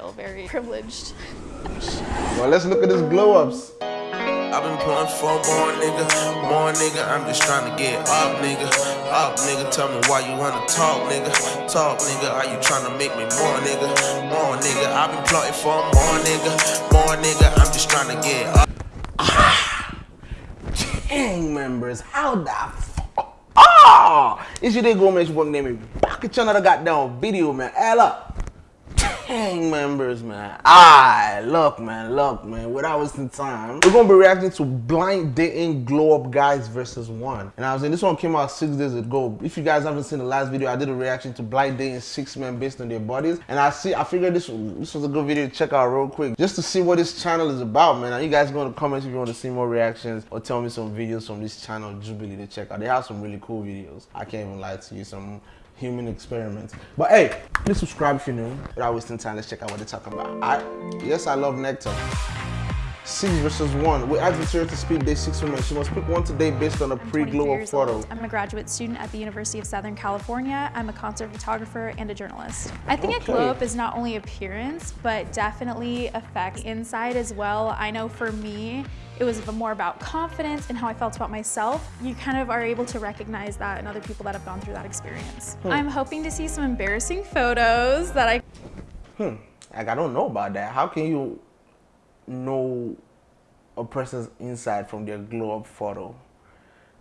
feel very privileged. well, let's look at his glow ups. I've been pulling for more nigga, more nigga. I'm just trying to get up, nigga. Up, nigga. Tell me why you wanna talk, nigga. Talk, nigga. Are you trying to make me more, nigga? More, nigga. I've been plotting for more, nigga. More, nigga. I'm just trying to get up. Gang members, how the fuck? Ah! It's your day go, man. It's your boy, name me. Back at you another goddamn video, man. Hell up gang members, man. Ah, look, man, look, man. Without wasting time, we're gonna be reacting to blind dating glow up guys versus one. And I was in this one came out six days ago. If you guys haven't seen the last video, I did a reaction to blind dating six men based on their bodies. And I see, I figured this this was a good video to check out real quick, just to see what this channel is about, man. And you guys go in the comments if you want to see more reactions or tell me some videos from this channel, Jubilee, to check out. They have some really cool videos. I can't even lie to you. Some human experiments. But hey, please subscribe if you're new. Without wasting time, let's check out what they're talking about. I, yes, I love Nectar. Six versus one. We asked Victoria to speak day six women. She must pick one today based on a pre-glow up photo. Old. I'm a graduate student at the University of Southern California. I'm a concert photographer and a journalist. I think okay. a glow up is not only appearance, but definitely affects inside as well. I know for me, it was more about confidence and how I felt about myself. You kind of are able to recognize that in other people that have gone through that experience. Hmm. I'm hoping to see some embarrassing photos that I... Hmm, like I don't know about that. How can you know a person's inside from their glow up photo?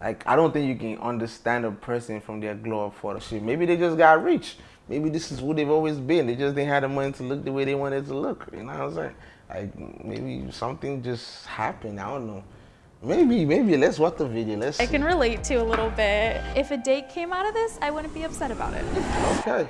Like, I don't think you can understand a person from their glow up photo. Shit, maybe they just got rich. Maybe this is who they've always been. They just didn't have the money to look the way they wanted to look. You know what I'm saying? Like maybe something just happened. I don't know. Maybe, maybe let's watch the video. Let's. I can relate to a little bit. If a date came out of this, I wouldn't be upset about it. Okay.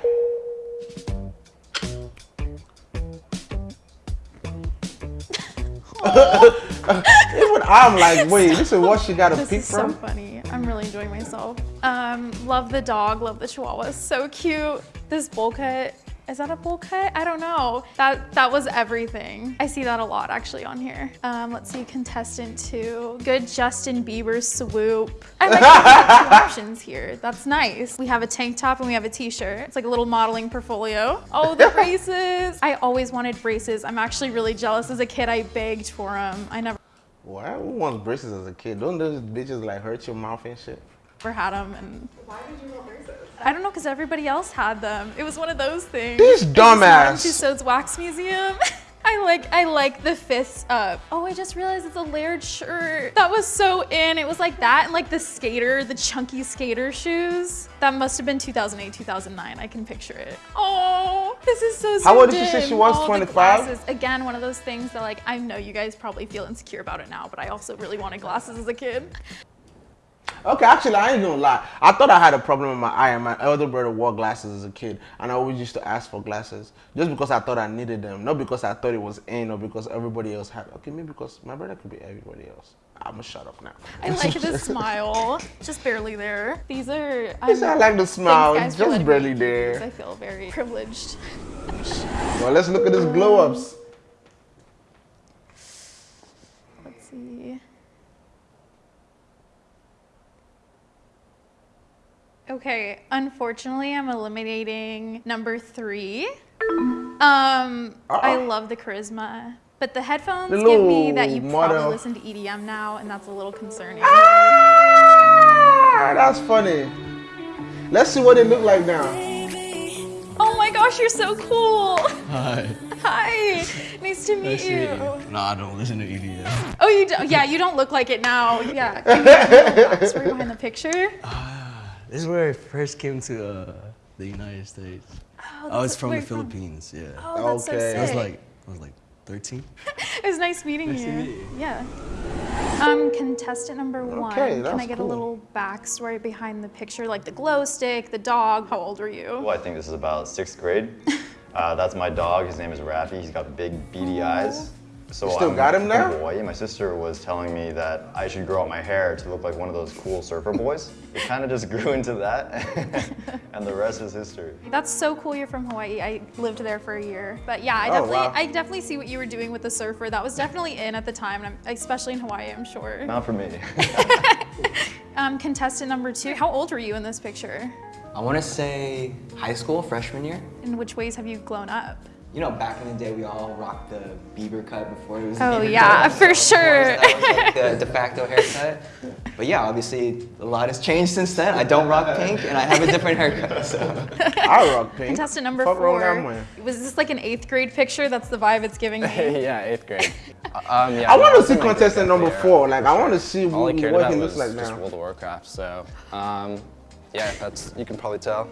Even I'm like, wait, this is what she got a peek from? so funny. I'm really enjoying myself. Um, love the dog, love the chihuahua, so cute. This bowl cut is that a bowl cut? I don't know. That that was everything. I see that a lot actually on here. Um, let's see, contestant two. Good Justin Bieber swoop. I like two options here. That's nice. We have a tank top and we have a t-shirt. It's like a little modeling portfolio. Oh, the braces. I always wanted braces. I'm actually really jealous. As a kid, I begged for them. I never. Why well, want braces as a kid? Don't those bitches like hurt your mouth and shit? Never had them and. Why did you want braces? I don't know, because everybody else had them. It was one of those things. This dumbass. Tussauds Wax Museum. I like I like the fists up. Oh, I just realized it's a layered shirt. That was so in. It was like that and like the skater, the chunky skater shoes. That must have been 2008, 2009. I can picture it. Oh, this is so How old did she say she was, 25? Again, one of those things that like, I know you guys probably feel insecure about it now, but I also really wanted glasses as a kid. Okay, actually, I ain't gonna lie. I thought I had a problem with my eye, and my elder brother wore glasses as a kid, and I always used to ask for glasses just because I thought I needed them, not because I thought it was in or because everybody else had. Okay, maybe because my brother could be everybody else. I'm gonna shut up now. I like the smile, just barely there. These are. Um, I like the smile, just barely there. I feel very privileged. well, let's look at his glow ups. Okay, unfortunately, I'm eliminating number three. Um, uh -oh. I love the charisma, but the headphones the give me that you model. probably listen to EDM now, and that's a little concerning. Ah, that's funny. Let's see what they look like now. Oh my gosh, you're so cool. Hi. Hi. Nice to meet nice you. To meet you. No, I don't listen to EDM. Oh, you don't? Yeah, you don't look like it now. Yeah. Can you behind the picture? Uh, this is where I first came to uh, the United States. Oh, I was from the Philippines. From? Yeah. Oh, that's okay. so sick. I was like, I was like 13. it was nice meeting nice you. Meet you. Yeah. Um, contestant number one. Okay, Can I get cool. a little backstory behind the picture, like the glow stick, the dog? How old were you? Well, I think this is about sixth grade. uh, that's my dog. His name is Raffy. He's got big beady eyes. So you still I'm got him now? Hawaii. My sister was telling me that I should grow out my hair to look like one of those cool surfer boys. it kind of just grew into that, and the rest is history. That's so cool you're from Hawaii. I lived there for a year. But yeah, I oh, definitely wow. I definitely see what you were doing with the surfer. That was definitely in at the time, and I'm, especially in Hawaii, I'm sure. Not for me. um, contestant number two, how old were you in this picture? I want to say high school, freshman year. In which ways have you grown up? You know, back in the day, we all rocked the Bieber cut before it was. Oh Bieber yeah, cut. for sure. That was like the de facto haircut. But yeah, obviously a lot has changed since then. I don't rock pink, and I have a different haircut. So I rock pink. Contestant number Fuck wrong with that four. Was this like an eighth grade picture? That's the vibe it's giving me. yeah, eighth grade. um, yeah, I want to see contestant number era, four. Like, I want to see All I what, cared what about he was looks like just. World of Warcraft. So, um, yeah, that's you can probably tell.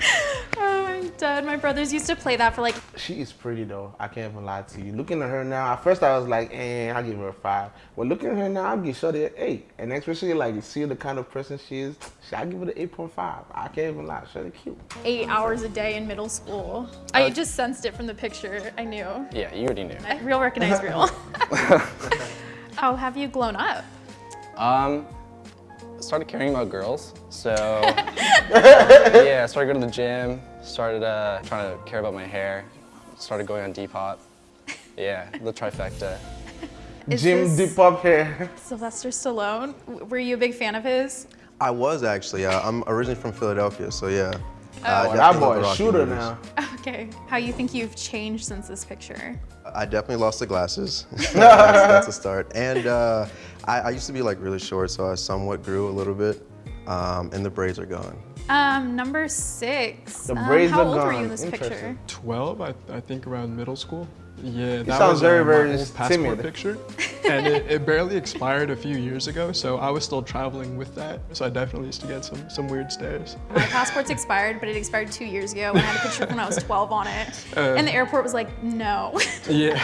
Oh, I'm dead. My brothers used to play that for like She is pretty though. I can't even lie to you. Looking at her now, at first I was like, eh, I'll give her a five. But looking at her now, I'll give Shorty an eight. And especially like you see the kind of person she is, I'll give her an eight point five. I can't even lie. Shorty cute. eight hours a day in middle school. I just sensed it from the picture. I knew. Yeah, you already knew. Real recognize real. How have you grown up? Um, I started caring about girls. So, yeah, I started going to the gym. Started uh, trying to care about my hair. Started going on Depop. Yeah, the trifecta. Is Jim this- hair. Sylvester Stallone. Were you a big fan of his? I was actually. Uh, I'm originally from Philadelphia, so yeah. Oh. I that definitely love boy the a Rocky shooter movies. now. Okay. How you think you've changed since this picture? I definitely lost the glasses. that's, that's a start. And uh, I, I used to be like really short, so I somewhat grew a little bit. Um, and the braids are gone. Um, number six. The braids Um, braids how are old were you in this picture? 12, I, I think around middle school. Yeah, that sounds was very, uh, very my old passport timid. picture. and it, it barely expired a few years ago, so I was still traveling with that. So I definitely used to get some, some weird stares. My passport's expired, but it expired two years ago. And I had a picture when I was 12 on it. and the airport was like, no. Yeah.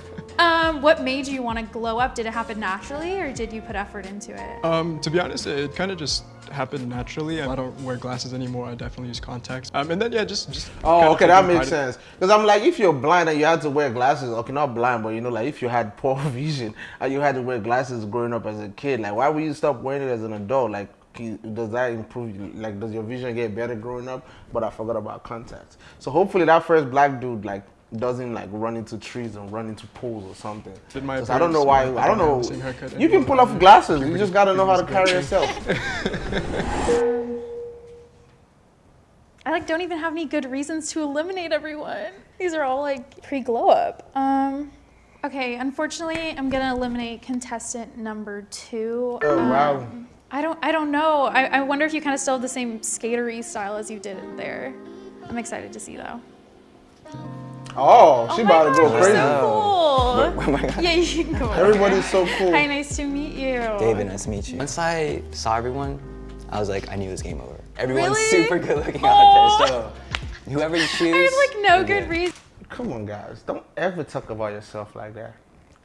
um, what made you want to glow up? Did it happen naturally or did you put effort into it? um, to be honest, it kind of just happened naturally. I don't wear glasses anymore. I definitely use contacts. Um, and then, yeah, just. just Oh, okay, that makes sense. Because I'm like, if you're blind and you had to wear glasses, okay, not blind, but you know, like if you had poor vision and you had to wear glasses growing up as a kid, like why would you stop wearing it as an adult? Like, does that improve? you? Like, does your vision get better growing up? But I forgot about contacts. So hopefully that first black dude like doesn't like run into trees and run into pools or something. Did my 'Cause I don't know why. I don't know. the same haircut You can pull off glasses. You just gotta know how to carry yourself. I like don't even have any good reasons to eliminate everyone. These are all like pre-glow up. Um, okay, unfortunately, I'm gonna eliminate contestant number two. Oh Um, wow. I don't, I don't know. I, I wonder if you kind of still have the same skatery style as you did there. I'm excited to see though. Oh, oh, she oh my about to go crazy. You're so cool. Oh yeah, you can go. over Everybody's so cool. Hi, nice to meet you. David, nice to meet you. Once I saw everyone, I was like, I knew it was game over. Everyone's Really? super good looking Aw. out there, so oh. whoever you choose. There's like no you're good reason. Come on, guys. Don't ever talk about yourself like that.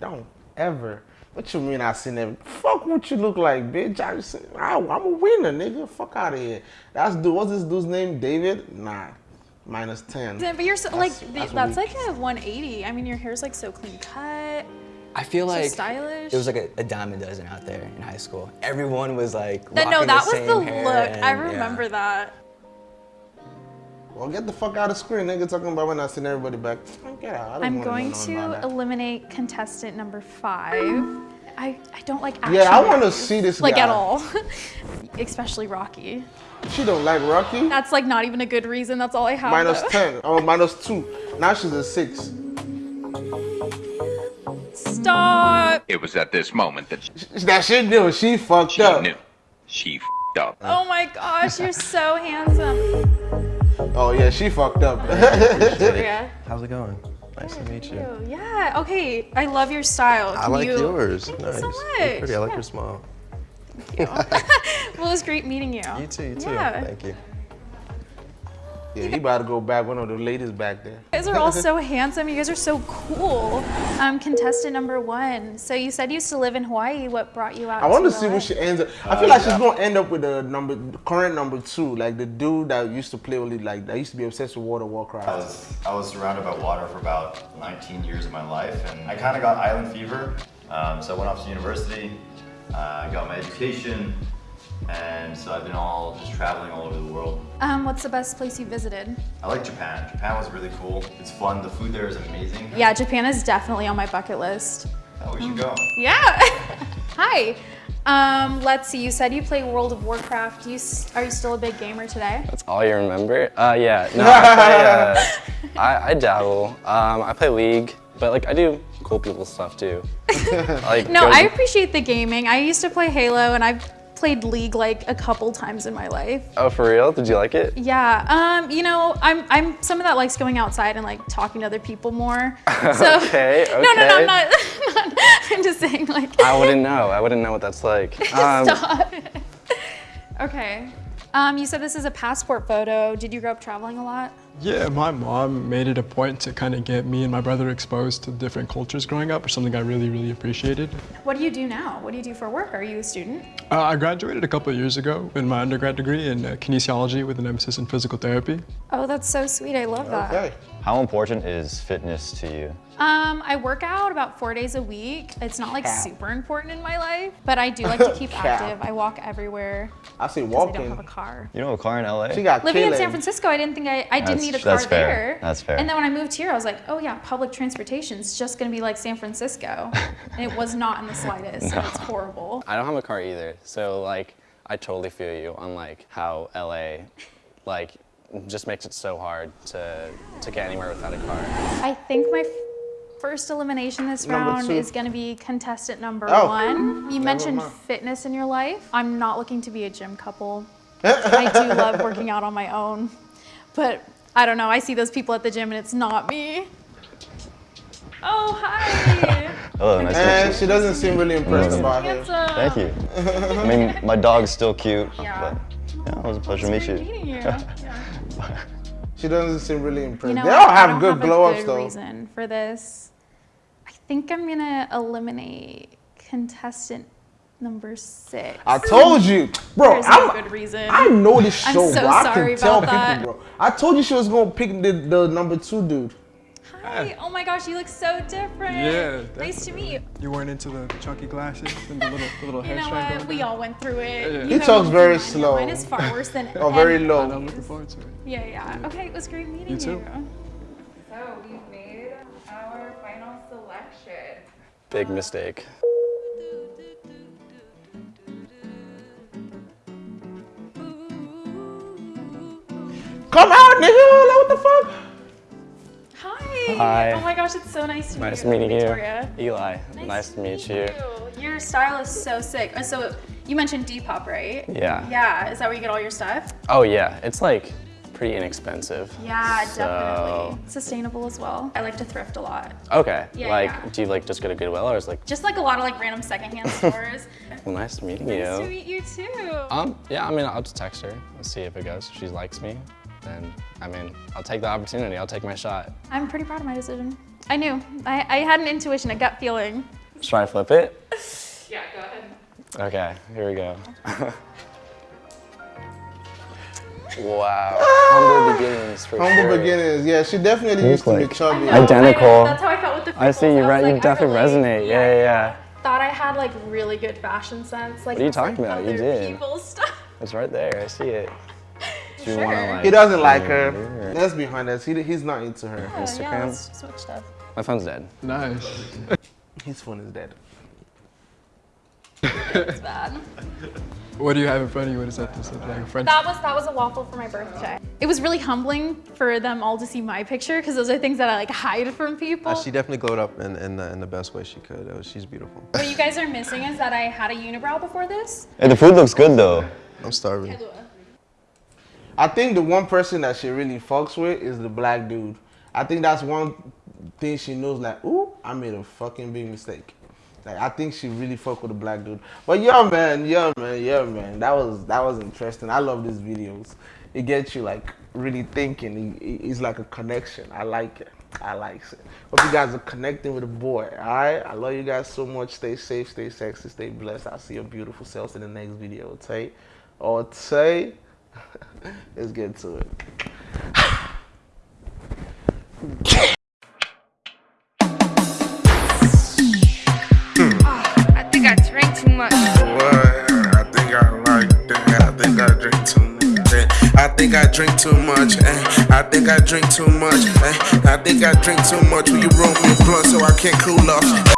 Don't ever. What you mean I seen every Fuck what you look like, bitch. I just, I, I'm a winner, nigga. Fuck out of here. That's dude. What's this dude's name? David? Nah. Minus 10. But you're so, like, That's- th- that's that's, like a 180. I mean, your hair's like so clean cut. I feel So like stylish. it was like a, a dime a dozen out there in high school. Everyone was like, That, no, rocking that the was same the hair look. I and, yeah. remember that. Well, get the fuck out of screen, nigga. Talking about when I seen everybody back. Get out. I don't I'm going to eliminate contestant number five. I, I don't like action. Yeah, I want to see this Like guy. at all. Especially Rocky. She don't like Rocky. That's like not even a good reason. That's all I have. Minus though. 10. Oh, minus 2. Now she's a 6. Stop. It was at this moment that she, that shit knew. She fucked she up. knew. She f***ed up. Oh my gosh, you're so handsome. Oh, yeah, she fucked up. Yeah. How's it going? Nice to meet you. Ew, Yeah. Okay. I love your style. I like you- yours. Thank nice. you so You're much. pretty. I like Yeah. your smile. Well, it was great meeting you. You too. You too. Yeah. Thank you. yeah, he about to go back. One of the ladies back there. You guys are all so handsome. You guys are so cool. Um, contestant number one. So you said you used to live in Hawaii. What brought you out? I want to to see LA? who she ends up. I feel like she's gonna end up with the number, the current number two, like the dude that used to play only like that used to be obsessed with World of Warcraft. I was, I was surrounded by water for about 19 years of my life, and I kind of got island fever. Um, so I went off to university, uh, I got my education, and so I've been all just traveling all over the world. Um, what's the best place you visited? I like Japan. Japan was really cool. It's fun. The food there is amazing. Yeah, Japan is definitely on my bucket list. Oh, we should go. Yeah. Hi. Um, let's see. You said you play World of Warcraft. You are you still a big gamer today? That's all you remember? Uh, yeah. No, I, play, uh, I, I dabble. Um, I play League, but like I do cool people stuff too. like No, I appreciate the gaming. I used to play Halo, and I've played League like a couple times in my life. Oh, for real? Did you like it? Yeah, um, you know, I'm I'm someone that likes going outside and like talking to other people more. So Okay, no, no, no. I'm not. not I'm just saying like. I wouldn't know. I wouldn't know what that's like. Um, Stop. okay. Um, you said this is a passport photo. Did you grow up traveling a lot? Yeah, my mom made it a point to kind of get me and my brother exposed to different cultures growing up, or something I really, really appreciated. What do you do now? What do you do for work? Are you a student? Uh, I graduated a couple of years ago in my undergrad degree in uh, kinesiology with an emphasis in physical therapy. Oh, that's so sweet. I love that. How important is fitness to you? Um, I work out about four days a week. It's not like super important in my life, but I do like to keep active. I walk everywhere I see because I don't have a car. You don't have a car in LA? She got Living in. San Francisco, I didn't think I, I didn't That's- need a car that's fair. there. That's fair. And then when I moved here, I was like, oh yeah, public transportation's just gonna be like San Francisco. and it was not in the slightest. and It's horrible. I don't have a car either, so like I totally feel you on like how LA, like, just makes it so hard to to get anywhere without a car. I think my first elimination this Number round two. is gonna be contestant number Oh. one. You Never mentioned mind. fitness in your life. I'm not looking to be a gym couple. I do love working out on my own, but I don't know. I see those people at the gym and it's not me. Oh, hi. Hello, nice to And meet eh, you. she doesn't seem really impressed about it. Thank you. I mean, my dog's still cute, Yeah. but yeah, it was a pleasure to meet you. meeting you. She doesn't seem really impressed. You know, they all have don't good have glow a ups though. reason for this. I think I'm gonna eliminate contestant number six. I told you, bro. There's I'm, no good reason. I know this I'm show, so bro. I sorry can tell that. people, bro. I told you she was gonna pick the, the number two dude. Hi. Oh my gosh, you look so different. Yeah, Nice to meet you. You weren't into the chunky glasses and the little, the little You know what? We all went through it. Yeah. You He talks very thing, slow. Mine is far worse than Oh, very low. I'm looking forward to it. Yeah, yeah. Okay, it was great meeting you. You too. So we've made our final selection. Big mistake. Come out, nigga! Like, what the fuck? Hi. Hi. Oh my gosh, it's so nice to meet Nice you. meeting you. Victoria. Eli, nice, to meet you. Your style is so sick. Uh, So you mentioned Depop, right? Yeah. Yeah. Is that where you get all your stuff? Oh yeah, it's like pretty inexpensive. Yeah, So- definitely. Sustainable as well. I like to thrift a lot. Okay. Yeah, like, yeah. do you like just go to Goodwill or is like, Just like a lot of like random secondhand stores. well, nice meeting nice you. Nice to meet you too. Um, yeah, I mean, I'll just text her and see if it goes. If she likes me, then I mean, I'll take the opportunity. I'll take my shot. I'm pretty proud of my decision. I knew. I, I had an intuition, a gut feeling. Just try to flip it. Yeah, go ahead. Okay, here we go. wow. Humble beginnings for Humble sure. beginnings. Yeah, she definitely You used to look be chubby. know. Identical. That's how I felt with the I see you, pickles. I right? was You like, definitely relate. resonate. Yeah, yeah, yeah. Thought I had like really good fashion sense. Like What are you just, like, talking about? You other did. People's stuff. It's right there. I see it. Do you Sure. wanna, like, He doesn't like her. or- Let's be honest. He, he's not into her. Yeah, yeah, Instagram? let's switch stuff. My phone's dead. Nice. His phone is dead. It's bad. What do you have in front of you? What is that? This is like a French. That was that was a waffle for my birthday. It was really humbling for them all to see my picture because those are things that I like hide from people. Uh, she definitely glowed up in, in, the, in the best way she could. It was, she's beautiful. what you guys are missing is that I had a unibrow before this. Hey, the food looks good though. I'm starving. I think the one person that she really fucks with is the black dude. I think that's one thing she knows. Like, ooh, I made a fucking big mistake. Like, I think she really fuck with the black dude. But yeah, man, yeah, man, yeah, man. That was that was interesting. I love these videos. It gets you like really thinking. It- it- It's like a connection. I like it. I like it. Hope you guys are connecting with the boy. All right. I love you guys so much. Stay safe, stay sexy, stay blessed. I'll see your beautiful selves in the next video. Okay. Or oh, say. Let's get to it. I think I drank too much. What? I think I like that. I think I drink too much. eh. I think I drink too much. eh. I think I drink too much. eh. I think I drink too much. Will you roll me a blunt so I can't cool off?